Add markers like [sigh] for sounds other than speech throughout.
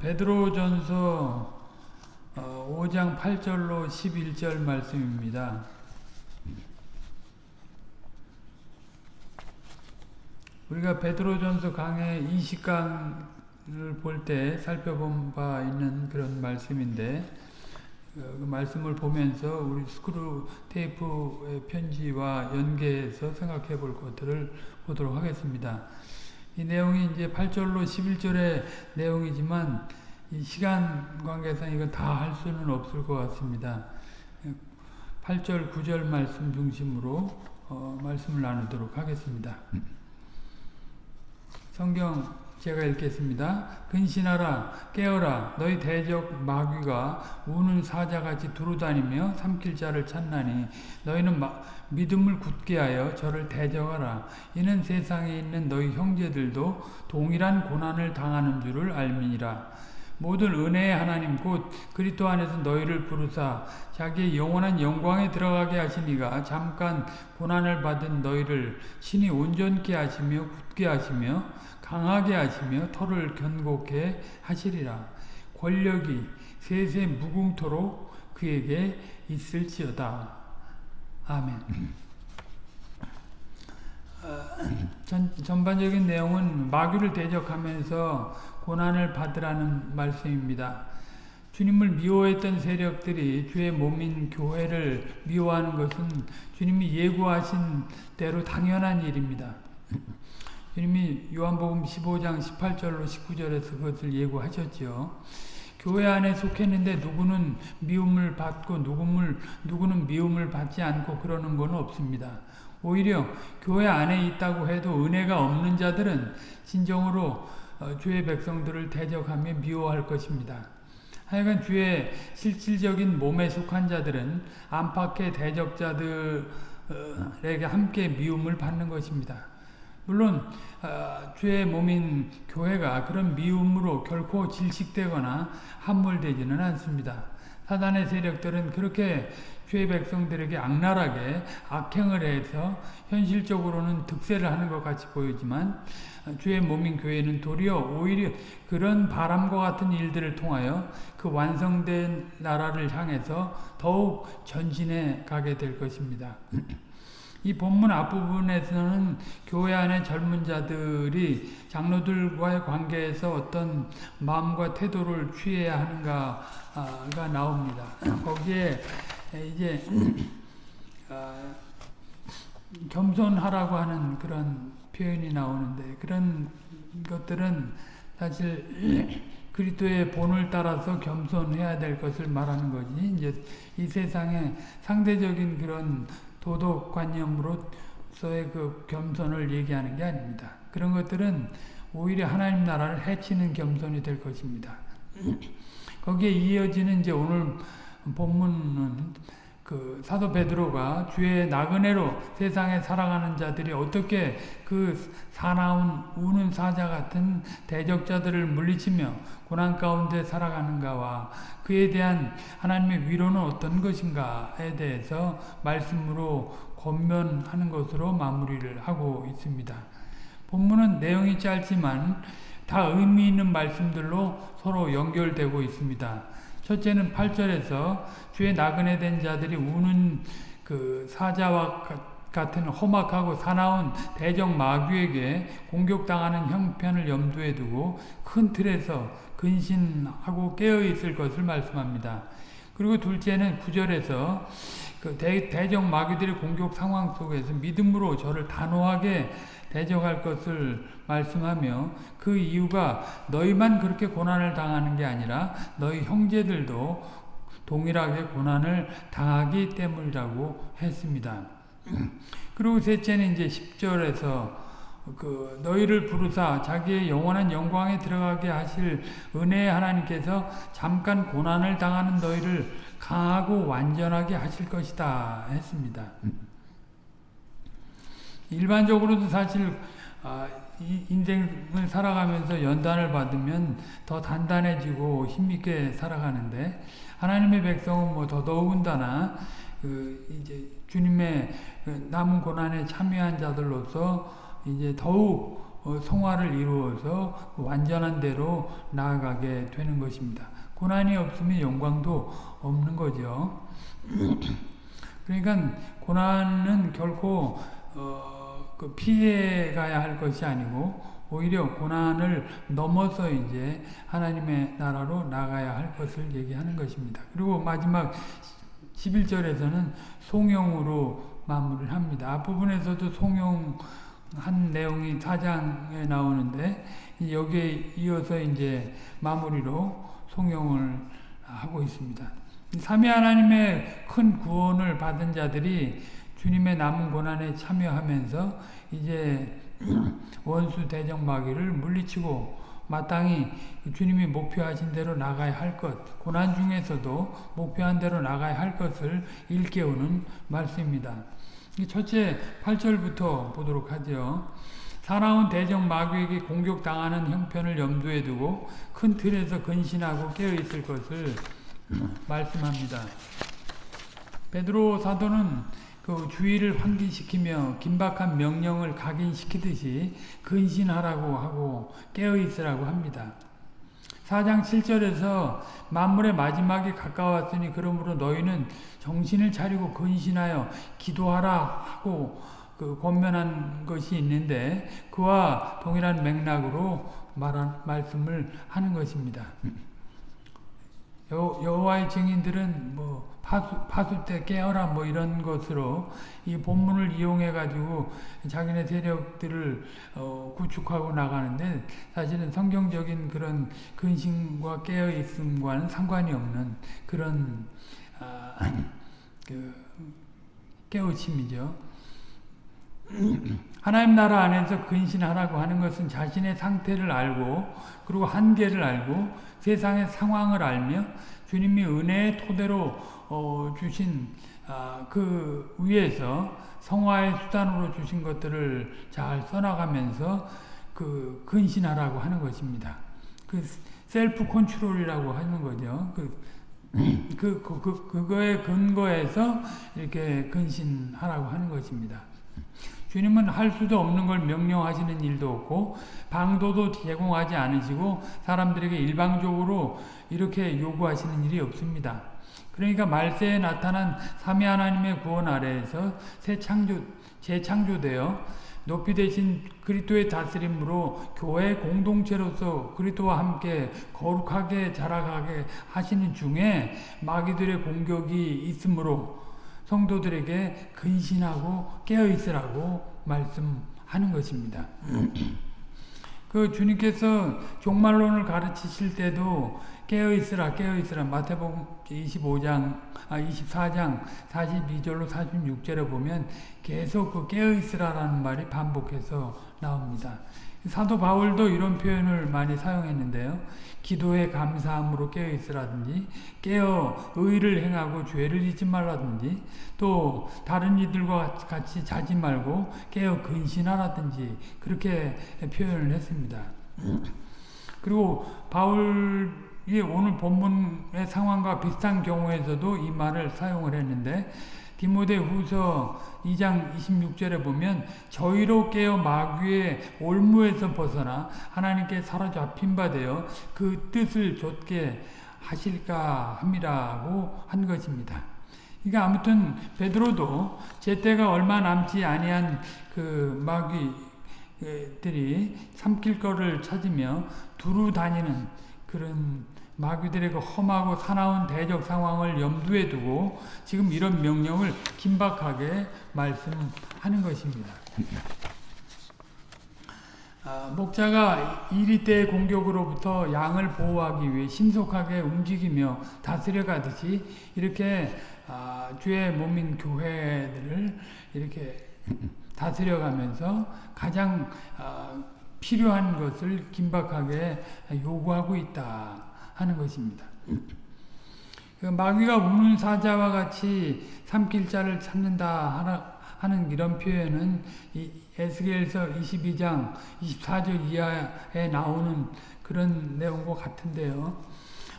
베드로전서 5장 8절로 11절 말씀입니다. 우리가 베드로전서 강의 20강을 볼 때 살펴본 바 있는 그런 말씀인데 그 말씀을 보면서 우리 스크루 테이프의 편지와 연계해서 생각해 볼 것들을 보도록 하겠습니다. 이 내용이 이제 8절로 11절의 내용이지만 이 시간 관계상 이건 다할 수는 없을 것 같습니다. 8절, 9절 말씀 중심으로 어, 말씀을 나누도록 하겠습니다. 성경 제가 읽겠습니다. 근신하라 깨어라 너희 대적 마귀가 우는 사자같이 두루다니며 삼킬 자를 찾나니 너희는 마, 믿음을 굳게 하여 저를 대적하라. 이는 세상에 있는 너희 형제들도 동일한 고난을 당하는 줄을 알미니라. 모든 은혜의 하나님 곧 그리스도 안에서 너희를 부르사 자기의 영원한 영광에 들어가게 하시니가 잠깐 고난을 받은 너희를 신이 온전케 하시며 굳게 하시며 강하게 하시며 터를 견고케 하시리라. 권력이 세세 무궁토록 그에게 있을지어다. 아멘. 전, 전반적인 내용은 마귀를 대적하면서 고난을 받으라는 말씀입니다. 주님을 미워했던 세력들이 주의 몸인 교회를 미워하는 것은 주님이 예고하신 대로 당연한 일입니다. 주님이 요한복음 15장 18절로 19절에서 그것을 예고하셨죠. 교회 안에 속했는데 누구는 미움을 받고 누구는, 누구는 미움을 받지 않고 그러는 건 없습니다. 오히려 교회 안에 있다고 해도 은혜가 없는 자들은 진정으로 주의 백성들을 대적하며 미워할 것입니다. 하여간 주의 실질적인 몸에 속한 자들은 안팎의 대적자들에게 함께 미움을 받는 것입니다. 물론 주의 몸인 교회가 그런 미움으로 결코 질식되거나 함몰되지는 않습니다. 사단의 세력들은 그렇게 주의 백성들에게 악랄하게 악행을 해서 현실적으로는 득세를 하는 것 같이 보이지만 주의 몸인 교회는 도리어 오히려 그런 바람과 같은 일들을 통하여 그 완성된 나라를 향해서 더욱 전진해 가게 될 것입니다. [clears throat] 이 본문 앞부분에서는 교회 안의 젊은 자들이 장로들과의 관계에서 어떤 마음과 태도를 취해야 하는가가 나옵니다. 거기에 이제 겸손하라고 하는 그런 표현이 나오는데 그런 것들은 사실 그리스도의 본을 따라서 겸손해야 될 것을 말하는 거지. 이제 이 세상에 상대적인 그런 도덕관념으로서의 그 겸손을 얘기하는 게 아닙니다. 그런 것들은 오히려 하나님 나라를 해치는 겸손이 될 것입니다. [clears throat] 거기에 이어지는 이제 오늘 본문은 그 사도 베드로가 주의 나그네로 세상에 살아가는 자들이 어떻게 그 사나운 우는 사자 같은 대적자들을 물리치며 고난 가운데 살아가는가와 그에 대한 하나님의 위로는 어떤 것인가에 대해서 말씀으로 권면하는 것으로 마무리를 하고 있습니다. 본문은 내용이 짧지만 다 의미 있는 말씀들로 서로 연결되고 있습니다. 첫째는 8절에서 주의 나그네 된 자들이 우는 그 사자와 같은 험악하고 사나운 대적 마귀에게 공격당하는 형편을 염두에 두고 큰 틀에서 근신하고 깨어 있을 것을 말씀합니다. 그리고 둘째는 9절에서 그 대, 대적 마귀들의 공격 상황 속에서 믿음으로 저를 단호하게 대적할 것을 말씀하며 그 이유가 너희만 그렇게 고난을 당하는 게 아니라 너희 형제들도 동일하게 고난을 당하기 때문이라고 했습니다. [clears throat] 그리고 셋째는 이제 10절에서 그 너희를 부르사 자기의 영원한 영광에 들어가게 하실 은혜의 하나님께서 잠깐 고난을 당하는 너희를 강하고 완전하게 하실 것이다 했습니다. [clears throat] 일반적으로도 사실 아, 인생을 살아가면서 연단을 받으면 더 단단해지고 힘있게 살아가는데 하나님의 백성은 뭐 더더군다나 그 이제 주님의 그 남은 고난에 참여한 자들로서 이제 더욱 어, 성화를 이루어서 완전한 대로 나아가게 되는 것입니다. 고난이 없으면 영광도 없는 거죠. [clears throat] 그러니까 고난은 결코 어, 그 피해 가야 할 것이 아니고 오히려 고난을 넘어서 이제 하나님의 나라로 나가야 할 것을 얘기하는 것입니다. 그리고 마지막 11절에서는 송영으로 마무리를 합니다. 앞부분에서도 송영한 내용이 4장에 나오는데 여기에 이어서 이제 마무리로 송영을 하고 있습니다. 삼위 하나님의 큰 구원을 받은 자들이 주님의 남은 고난에 참여하면서 이제 [clears throat] 원수 대적 마귀를 물리치고 마땅히 주님이 목표하신 대로 나가야 할 것, 고난 중에서도 목표한 대로 나가야 할 것을 일깨우는 말씀입니다. 첫째 8절부터 보도록 하죠. 사나운 대적 마귀에게 공격당하는 형편을 염두에 두고 큰 틀에서 근신하고 깨어있을 것을 [clears throat] 말씀합니다. 베드로 사도는 그 주의를 환기시키며 긴박한 명령을 각인시키듯이 근신하라고 하고 깨어있으라고 합니다. 4장 7절에서 만물의 마지막이 가까웠으니 그러므로 너희는 정신을 차리고 근신하여 기도하라 하고 그 권면한 것이 있는데 그와 동일한 맥락으로 말한 말씀을 하는 것입니다. 여, 여호와의 증인들은 뭐 파수, 파수 때 깨어라 뭐 이런 것으로 이 본문을 이용해 가지고 자기네 세력들을 어, 구축하고 나가는데 사실은 성경적인 그런 근심과 깨어 있음과는 상관이 없는 그런 아, 그 깨우침이죠. 하나님 나라 안에서 근신하라고 하는 것은 자신의 상태를 알고 그리고 한계를 알고 세상의 상황을 알며 주님이 은혜의 토대로 어, 주신 아, 그 위에서 성화의 수단으로 주신 것들을 잘 써나가면서 그 근신하라고 하는 것입니다. 그 셀프 컨트롤이라고 하는 거죠. 그, [clears throat] 그, 그, 그, 그거에 근거해서 이렇게 근신하라고 하는 것입니다. 주님은 할 수도 없는 걸 명령하시는 일도 없고 방도도 제공하지 않으시고 사람들에게 일방적으로 이렇게 요구하시는 일이 없습니다. 그러니까 말세에 나타난 삼위 하나님의 구원 아래에서 새 창조 재창조되어 높이 되신 그리스도의 다스림으로 교회 공동체로서 그리스도와 함께 거룩하게 자라가게 하시는 중에 마귀들의 공격이 있으므로 성도들에게 근신하고 깨어 있으라고 말씀하는 것입니다. [clears throat] 그 주님께서 종말론을 가르치실 때도 깨어있으라 깨어있으라 마태복음 25장 아 24장 42절로 46절에 보면 계속 그 깨어있으라라는 말이 반복해서 나옵니다. 사도 바울도 이런 표현을 많이 사용했는데요. 기도에 감사함으로 깨어 있으라든지 깨어 의를 행하고 죄를 잊지 말라든지 또 다른 이들과 같이 자지 말고 깨어 근신하라든지 그렇게 표현을 했습니다. 그리고 바울이 오늘 본문의 상황과 비슷한 경우에서도 이 말을 사용을 했는데 디모데 후서 2장 26절에 보면 저희로 깨어 마귀의 올무에서 벗어나 하나님께 사로잡힌 바 되어 그 뜻을 좇게 하실까 함이라고 한 것입니다. 그러니까 아무튼 베드로도 제때가 얼마 남지 아니한 그 마귀들이 삼킬 거를 찾으며 두루 다니는 그런 마귀들의 그 험하고 사나운 대적 상황을 염두에 두고 지금 이런 명령을 긴박하게 말씀하는 것입니다. 아, 목자가 이리 때 공격으로부터 양을 보호하기 위해 신속하게 움직이며 다스려 가듯이 이렇게 아, 주의 몸인 교회들을 이렇게 다스려 가면서 가장 아, 필요한 것을 긴박하게 요구하고 있다. 하는 것입니다. 그 마귀가 우는 사자와 같이 삼킬 자를 찾는다 하는 이런 표현은 에스겔서 22장 24절 이하에 나오는 그런 내용과 같은데요.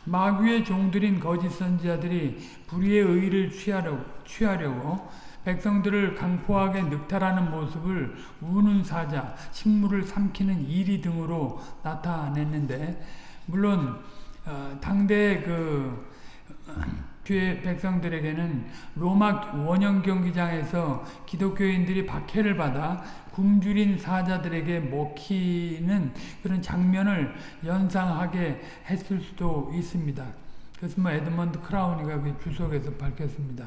마귀의 종들인 거짓 선지자들이 불의의 의를 취하려고, 취하려고 백성들을 강포하게 늑탈하는 모습을 우는 사자, 식물을 삼키는 이리 등으로 나타냈는데 물론 어, 당대 그 뒤에 백성들에게는 로마 원형 경기장에서 기독교인들이 박해를 받아 굶주린 사자들에게 먹히는 그런 장면을 연상하게 했을 수도 있습니다. 그래서 뭐 에드먼드 크라우니가 그 주석에서 밝혔습니다.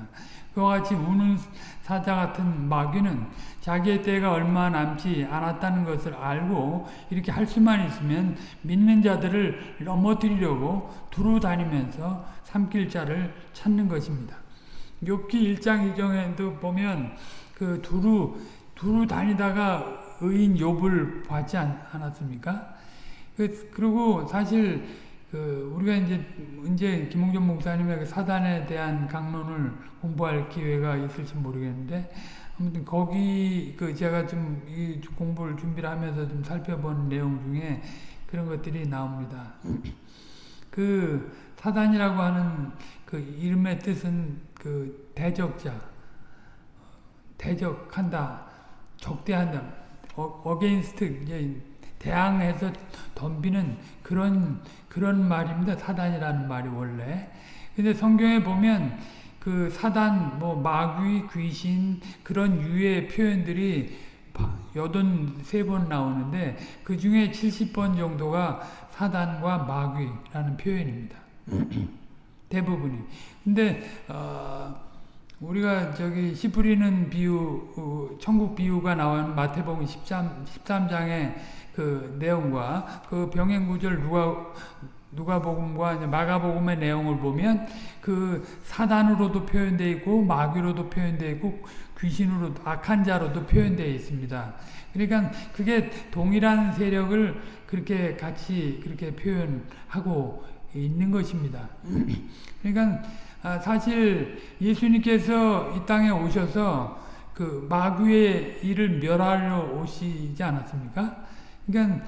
그와 같이 우는 사자 같은 마귀는 자기의 때가 얼마 남지 않았다는 것을 알고 이렇게 할 수만 있으면 믿는 자들을 넘어뜨리려고 두루 다니면서 삼킬 자를 찾는 것입니다. 욥기 1장 2장에도 보면 그 두루 두루 다니다가 의인 욥을 봤지 않았습니까? 그, 그리고 사실 그 우리가 이제 이제 김홍전 목사님의 그 사단에 대한 강론을 공부할 기회가 있을지 모르겠는데 아무튼 거기 그 제가 좀 이 공부를 준비를 하면서 좀 살펴본 내용 중에 그런 것들이 나옵니다. 그 사단이라고 하는 그 이름의 뜻은 그 대적자, 대적한다, 적대한다, 어, against 이제 대항해서 덤비는 그런 그런 말입니다. 사단이라는 말이 원래. 근데 성경에 보면 그 사단, 뭐 마귀, 귀신 그런 유의 표현들이 여든 세 번 나오는데 그 중에 70번 정도가 사단과 마귀라는 표현입니다. [clears throat] 대부분이. 근데 어, 우리가 저기 씨 뿌리는 비유, 어, 천국 비유가 나오는 마태복음 13, 13장의 그 내용과 그 병행 구절 누가 누가복음과 마가복음의 내용을 보면 그 사단으로도 표현되어 있고 마귀로도 표현되어 있고 귀신으로 악한 자로도 표현되어 있습니다. 그러니까 그게 동일한 세력을 그렇게 같이 그렇게 표현하고 있는 것입니다. 그러니까 사실 예수님께서 이 땅에 오셔서 그 마귀의 일을 멸하려 오시지 않았습니까? 그러니까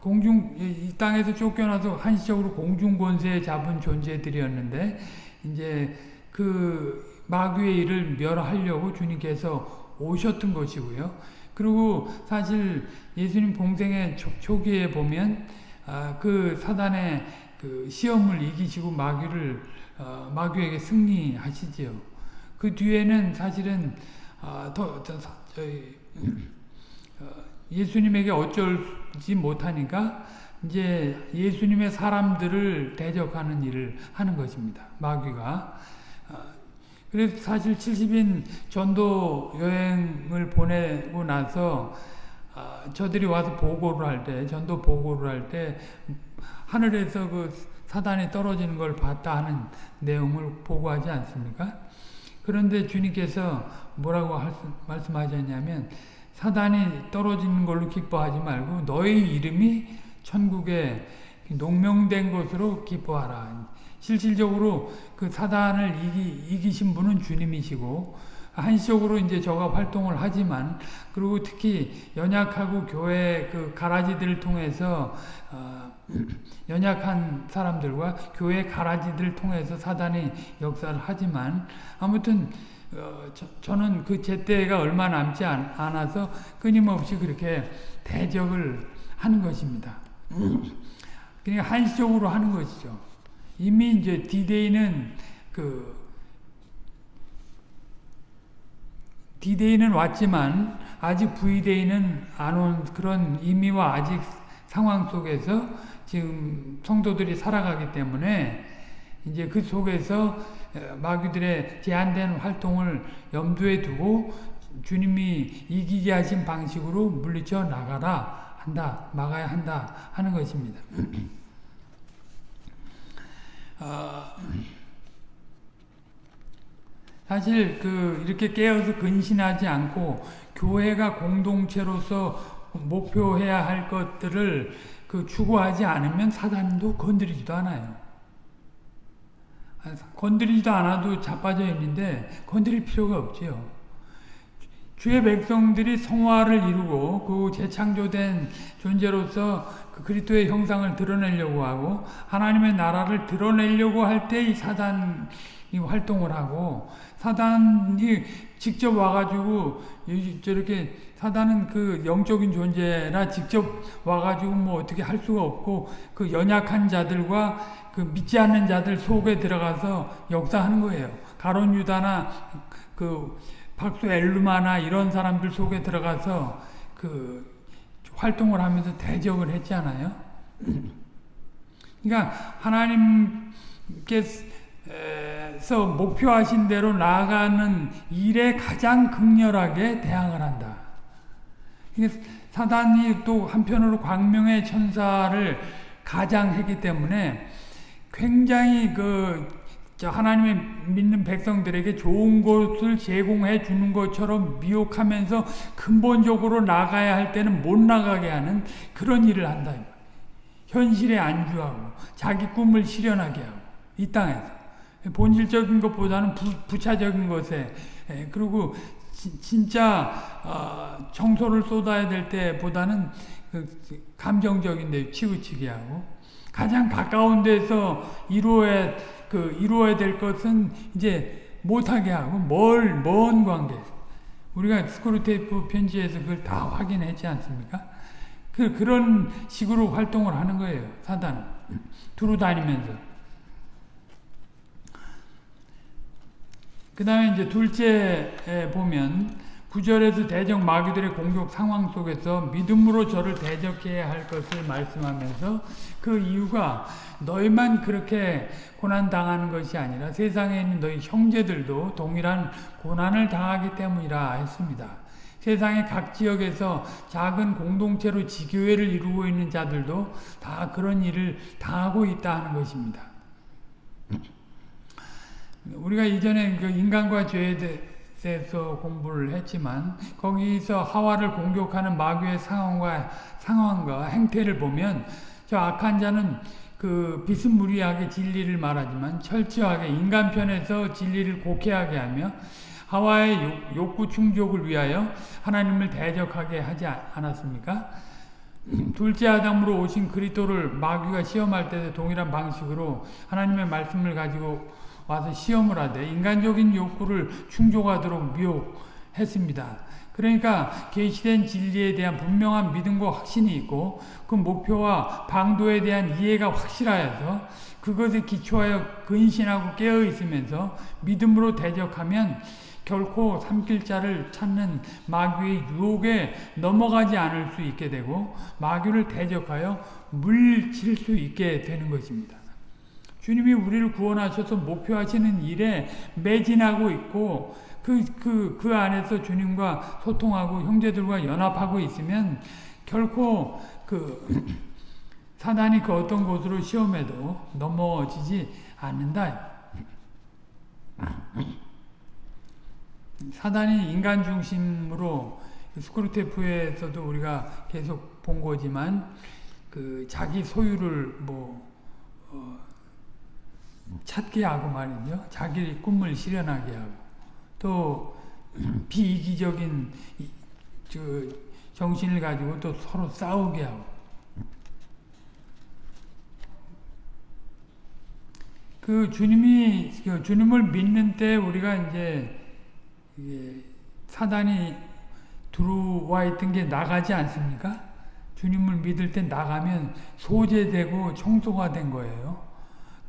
공중 이 땅에서 쫓겨나서 한시적으로 공중 권세에 잡은 존재들이었는데 이제 그 마귀의 일을 멸하려고 주님께서 오셨던 것이고요. 그리고 사실 예수님 공생의 초 기에 보면 아, 그 사단의 그 시험을 이기시고 마귀를 어, 마귀에게 승리하시지요. 그 뒤에는 사실은 아, 더, 더 저희 어, 예수님에게 어쩔지 못하니까 이제 예수님의 사람들을 대적하는 일을 하는 것입니다. 마귀가. 어, 그래서 사실 70인 전도 여행을 보내고 나서 어, 저들이 와서 보고를 할 때, 전도 보고를 할 때 하늘에서 그 사단이 떨어지는 걸 봤다 하는 내용을 보고하지 않습니까? 그런데 주님께서 뭐라고 말씀하셨냐면 사단이 떨어지는 걸로 기뻐하지 말고 너희 이름이 천국에 농명된 것으로 기뻐하라. 실질적으로 그 사단을 이기, 이기신 분은 주님이시고 한시적으로 이제 저가 활동을 하지만 그리고 특히 연약하고 교회 그 가라지들을 통해서 어, [clears throat] 연약한 사람들과 교회 가라지들을 통해서 사단이 역사를 하지만 아무튼 어, 저, 는 그 제 때가 얼마 남지 않, 아서 끊임없이 그렇게 대적을 하는 것입니다. 그러니까 한시적으로 하는 것이죠. 이미 이제 디데이는 그 디데이는 왔지만 아직 V데이는 안 온 그런 의미와 아직 상황 속에서 지금 성도들이 살아가기 때문에 이제 그 속에서 마귀들의 제한된 활동을 염두에 두고 주님이 이기게 하신 방식으로 물리쳐 나가라 한다 막아야 한다 하는 것입니다. [clears throat] 어, 사실 그 이렇게 깨어서 근신하지 않고 교회가 공동체로서 목표해야 할 것들을 그 추구하지 않으면 사단도 건드리지도 않아요. 건드리지도 않아도 자빠져 있는데 건드릴 필요가 없지요. 주의 백성들이 성화를 이루고 그 재창조된 존재로서 그 그리스도의 형상을 드러내려고 하고 하나님의 나라를 드러내려고 할 때 이 사단이 활동을 하고 사단이 직접 와가지고 저렇게 사단은 그 영적인 존재라 직접 와가지고 뭐 어떻게 할 수가 없고 그 연약한 자들과 그 믿지 않는 자들 속에 들어가서 역사하는 거예요. 가론 유다나 그 박수 엘루마나 이런 사람들 속에 들어가서 그 활동을 하면서 대적을 했잖아요. [clears throat] 그러니까 하나님께 서 목표하신 대로 나아가는 일에 가장 극렬하게 대항을 한다. 사단이 또 한편으로 광명의 천사를 가장했기 때문에 굉장히 그 하나님의 믿는 백성들에게 좋은 것을 제공해 주는 것처럼 미혹하면서 근본적으로 나가야 할 때는 못 나가게 하는 그런 일을 한다. 현실에 안주하고 자기 꿈을 실현하게 하고 이 땅에서 본질적인 것보다는 부, 차적인 것에 예, 그리고 지, 진짜 어, 정서를 쏟아야 될 때보다는 그 감정적인 데 치우치게 하고 가장 가까운 데서 이루어야 그 이루어야 될 것은 이제 못하게 하고 멀 먼 관계 우리가 스크루테이프 편지에서 그걸 다 확인했지 않습니까? 그, 그런 식으로 활동을 하는 거예요. 사단은. 두루 다니면서. 그 다음에 이제 둘째에 보면 구절에서 대적 마귀들의 공격 상황 속에서 믿음으로 저를 대적해야 할 것을 말씀하면서 그 이유가 너희만 그렇게 고난 당하는 것이 아니라 세상에 있는 너희 형제들도 동일한 고난을 당하기 때문이라 했습니다. 세상의 각 지역에서 작은 공동체로 지교회를 이루고 있는 자들도 다 그런 일을 당하고 있다 하는 것입니다. 우리가 이전에 그 인간과 죄에 대해서 공부를 했지만 거기서 하와를 공격하는 마귀의 상황과 상황과 행태를 보면 저 악한 자는 그 비스무리하게 진리를 말하지만 철저하게 인간 편에서 진리를 곡해하게 하며 하와의 욕구 충족을 위하여 하나님을 대적하게 하지 않았습니까? 둘째 아담으로 오신 그리스도를 마귀가 시험할 때 동일한 방식으로 하나님의 말씀을 가지고 와서 시험을 하되 인간적인 욕구를 충족하도록 미혹했습니다. 그러니까 계시된 진리에 대한 분명한 믿음과 확신이 있고 그 목표와 방도에 대한 이해가 확실하여서 그것에 기초하여 근신하고 깨어 있으면서 믿음으로 대적하면 결코 삼킬 자를 찾는 마귀의 유혹에 넘어가지 않을 수 있게 되고 마귀를 대적하여 물칠 수 있게 되는 것입니다. 주님이 우리를 구원하셔서 목표하시는 일에 매진하고 있고 그, 그, 그 안에서 주님과 소통하고 형제들과 연합하고 있으면 결코 그 [clears throat] 사단이 그 어떤 곳으로 시험해도 넘어지지 않는다. [clears throat] 사단이 인간 중심으로 스크루테프에서도 우리가 계속 본 거지만 그 자기 소유를 뭐 어 찾게 하고 말이죠. 자기 꿈을 실현하게 하고 또 [clears throat] 비이기적인 저 정신을 가지고 또 서로 싸우게 하고 그 주님이 그 주님을 믿는 때 우리가 이제 사단이 들어와 있던 게 나가지 않습니까? 주님을 믿을 때 나가면 소재되고 청소가 된 거예요.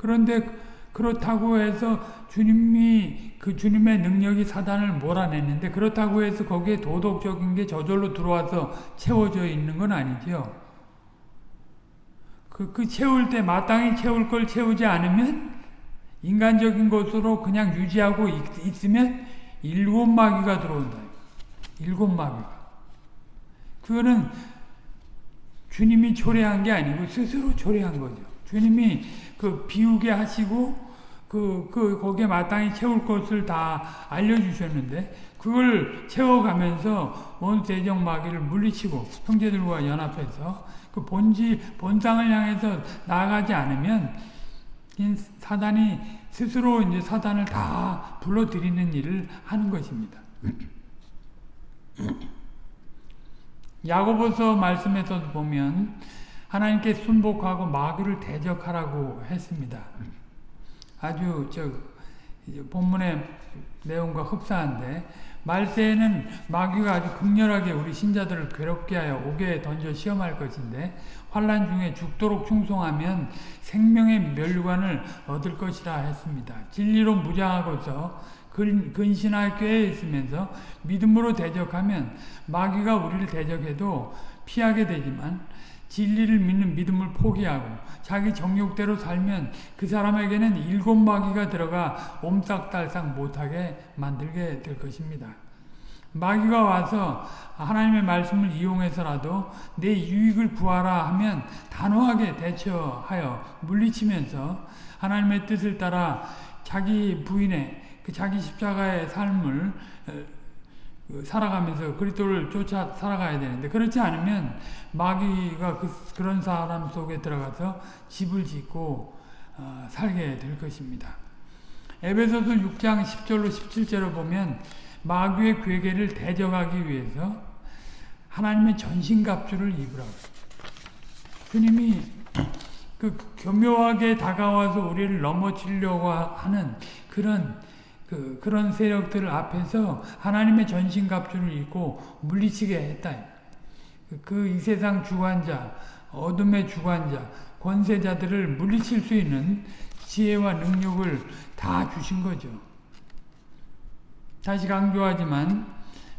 그런데 그렇다고 해서 주님이 그 주님의 능력이 사단을 몰아냈는데 그렇다고 해서 거기에 도덕적인 게 저절로 들어와서 채워져 있는 건 아니죠. 그, 그 채울 때 마땅히 채울 걸 채우지 않으면 인간적인 것으로 그냥 유지하고 있, 으면 일곱 마귀가 들어온다. 일곱 마귀가. 그거는 주님이 초래한 게 아니고 스스로 초래한 거죠. 주님이 그 비우게 하시고 그, 그, 거기에 마땅히 채울 것을 다 알려주셨는데, 그걸 채워가면서 원 대적 마귀를 물리치고, 형제들과 연합해서, 그 본지, 본상을 향해서 나아가지 않으면, 사단이 스스로 이제 사단을 다 불러들이는 일을 하는 것입니다. [clears throat] 야고보서 말씀에서 보면 하나님께 순복하고 마귀를 대적하라고 했습니다. 아주 저 본문의 내용과 흡사한데 말세에는 마귀가 아주 극렬하게 우리 신자들을 괴롭게 하여 옥에 던져 시험할 것인데 환란 중에 죽도록 충성하면 생명의 멸관을 얻을 것이라 했습니다. 진리로 무장하고서 근신하여 꾀에 있으면서 믿음으로 대적하면 마귀가 우리를 대적해도 피하게 되지만 진리를 믿는 믿음을 포기하고 자기 정욕대로 살면 그 사람에게는 일곱 마귀가 들어가 옴싹달싹 못하게 만들게 될 것입니다. 마귀가 와서 하나님의 말씀을 이용해서라도 내 유익을 구하라 하면 단호하게 대처하여 물리치면서 하나님의 뜻을 따라 자기 부인의 그 자기 십자가의 삶을 그 살아가면서 그리스도를 쫓아 살아가야 되는데 그렇지 않으면 마귀가 그, 그런 사람 속에 들어가서 집을 짓고 어, 살게 될 것입니다. 에베소서 6장 10절로 17절을 보면 마귀의 괴계를 대적하기 위해서 하나님의 전신갑주를 입으라고 주님이 그 교묘하게 다가와서 우리를 넘어치려고 하는 그런 그, 그런 세력들 앞에서 하나님의 전신갑주를 입고 물리치게 했다. 그 이 세상 주관자, 어둠의 주관자, 권세자들을 물리칠 수 있는 지혜와 능력을 다 주신 거죠. 다시 강조하지만 어,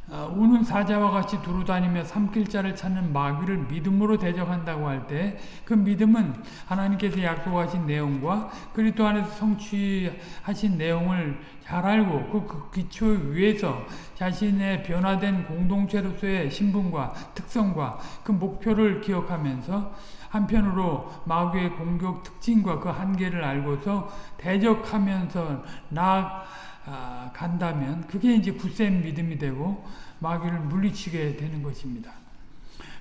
우는 사자와 같이 두루다니며 삼킬 자를 찾는 마귀를 믿음으로 대적한다고 할 때 그 믿음은 하나님께서 약속하신 내용과 그리스도 안에서 성취하신 내용을 잘 알고 그, 그 기초 위에서 자신의 변화된 공동체로서의 신분과 특성과 그 목표를 기억하면서 한편으로 마귀의 공격 특징과 그 한계를 알고서 대적하면서 나 아, 간다면 그게 이제 굳센 믿음이 되고 마귀를 물리치게 되는 것입니다.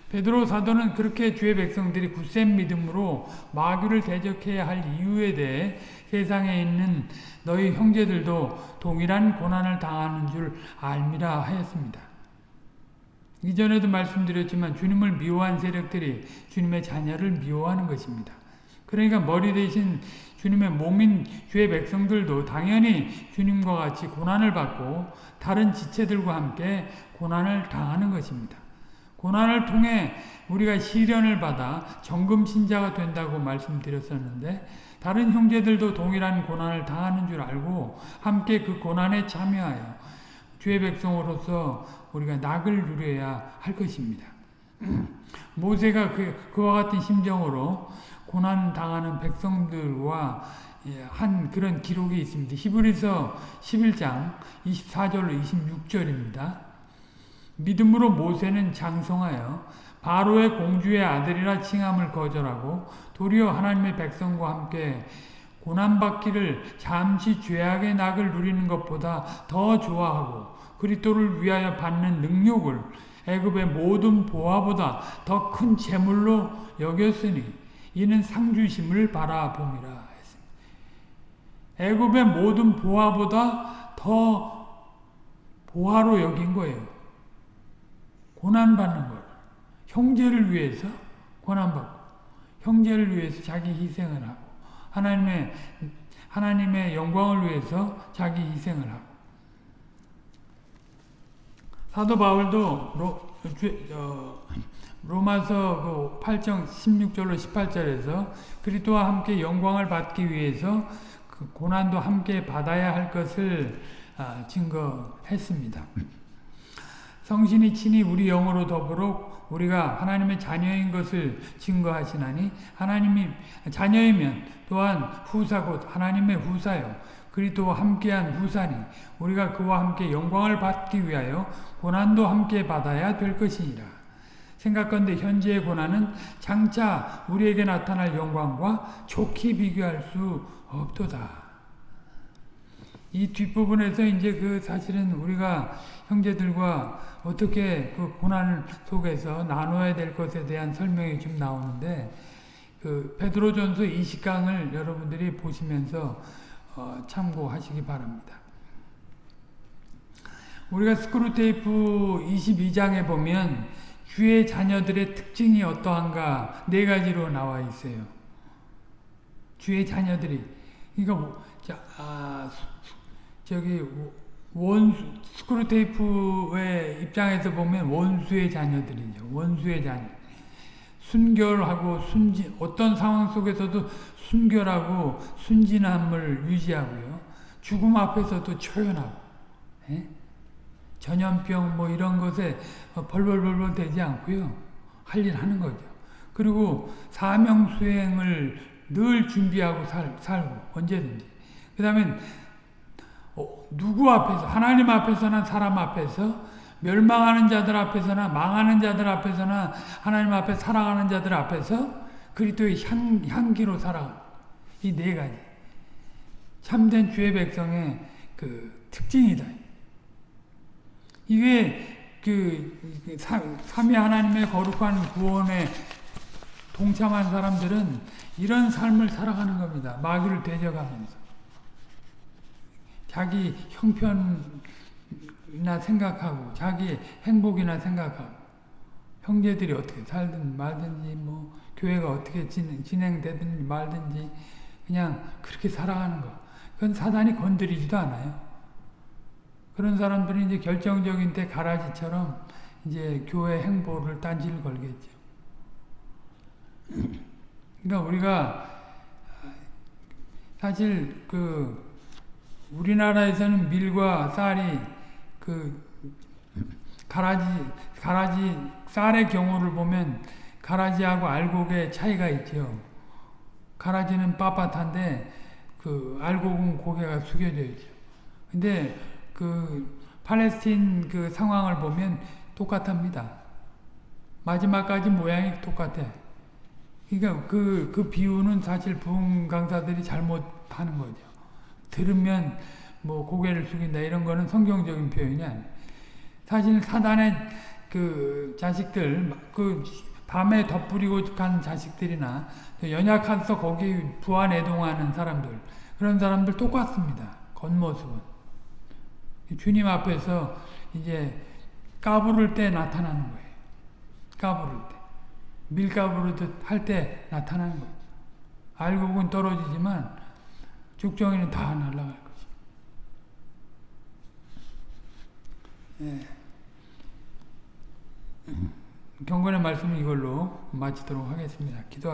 베드로 사도는 그렇게 주의 백성들이 굳센 믿음으로 마귀를 대적해야 할 이유에 대해 세상에 있는 너희 형제들도 동일한 고난을 당하는 줄 알미라 하였습니다. 이전에도 말씀드렸지만 주님을 미워한 세력들이 주님의 자녀를 미워하는 것입니다. 그러니까 머리 대신 주님의 몸인 주의 백성들도 당연히 주님과 같이 고난을 받고 다른 지체들과 함께 고난을 당하는 것입니다. 고난을 통해 우리가 시련을 받아 정금 신자가 된다고 말씀드렸었는데 다른 형제들도 동일한 고난을 당하는 줄 알고 함께 그 고난에 참여하여 주의 백성으로서 우리가 낙을 누려야 할 것입니다. [clears throat] 모세가 그, 그와 같은 심정으로 고난 당하는 백성들과 예, 한 그런 기록이 있습니다. 히브리서 11장 24절로 26절입니다. 믿음으로 모세는 장성하여 바로의 공주의 아들이라 칭함을 거절하고 도리어 하나님의 백성과 함께 고난받기를 잠시 죄악의 낙을 누리는 것보다 더 좋아하고 그리스도를 위하여 받는 능력을 애굽의 모든 보화보다 더 큰 재물로 여겼으니 이는 상주심을 바라봄이라 했습니다. 애굽의 모든 보화보다 더 보화로 여긴 거예요. 고난받는 걸. 형제를 위해서 고난받고 형제를 위해서 자기 희생을 하고 하나님의 하나님의 영광을 위해서 자기 희생을 하고 사도 바울도 로, 어, 로마서 그 8장 16절로 18절에서 그리스도와 함께 영광을 받기 위해서 그 고난도 함께 받아야 할 것을 아, 증거했습니다. 성신이 친히 우리 영으로 더불어 우리가 하나님의 자녀인 것을 증거하시나니 하나님이 자녀이면 또한 후사 곧 하나님의 후사요 그리스도와 함께한 후사니 우리가 그와 함께 영광을 받기 위하여 고난도 함께 받아야 될 것이니라. 생각건대 현재의 고난은 장차 우리에게 나타날 영광과 좋게 비교할 수 없도다. 이 뒷부분에서 이제 그 사실은 우리가 형제들과 어떻게 그 고난 속에서 나눠야 될 것에 대한 설명이 좀 나오는데 그 베드로전서 20강을 여러분들이 보시면서 어 참고하시기 바랍니다. 우리가 스크루테이프 22장에 보면 주의 자녀들의 특징이 어떠한가 네 가지로 나와 있어요. 주의 자녀들이 그러니까 뭐, 자, 아, 저기 원수 스크루테이프의 입장에서 보면 원수의 자녀들이죠. 원수의 자녀. 순결하고 순진 어떤 상황 속에서도 순결하고 순진함을 유지하고요. 죽음 앞에서도 초연하고 예? 전염병 뭐 이런 것에 벌벌벌벌 되지 않고요. 할 일 하는 거죠. 그리고 사명 수행을 늘 준비하고 살, 살고 언제든지. 그 다음에 어, 누구 앞에서 하나님 앞에서나 사람 앞에서 멸망하는 자들 앞에서나 망하는 자들 앞에서나 하나님 앞에 살아가는 자들 앞에서 그리스도의 향, 향기로 살아가. 이네 가지. 참된 주의 백성의 그 특징이다. 이게 그 삼위 하나님의 거룩한 구원에 동참한 사람들은 이런 삶을 살아가는 겁니다. 마귀를 대적하면서. 자기 형편이나 생각하고 자기 행복이나 생각하고 형제들이 어떻게 살든 말든지 뭐 교회가 어떻게 진행, 진행되든지 말든지 그냥 그렇게 살아가는 거. 그건 사단이 건드리지도 않아요. 그런 사람들은 이제 결정적인 때 가라지처럼 이제 교회 행보를 딴지를 걸겠죠. [clears throat] 그러니까 우리가 사실 그 우리나라에서는 밀과 쌀이 그 가라지 가라지 쌀의 경우를 보면 가라지하고 알곡의 차이가 있죠. 가라지는 빳빳한데 그 알곡은 고개가 숙여져 있죠. 근데 그 팔레스틴 그 상황을 보면 똑같답니다. 마지막까지 모양이 똑같아. 그러니까 그, 그 비유는 사실 부흥 강사들이 잘못하는 거죠. 들으면 뭐 고개를 숙인다 이런 거는 성경적인 표현이 아니에요. 사실 사단의 그 자식들, 그 밤에 덧부리고 간 자식들이나 연약해서 거기 부안애동하는 사람들, 그런 사람들 똑같습니다. 겉모습은. 주님 앞에서 이제 까부를 때 나타나는 거예요. 까부를 때. 밀가부르듯 할 때 나타나는 거예요. 알곡은 떨어지지만 죽정이는 다 날아갈 것이. 예. 경건의 말씀은 이걸로 마치도록 하겠습니다. 기도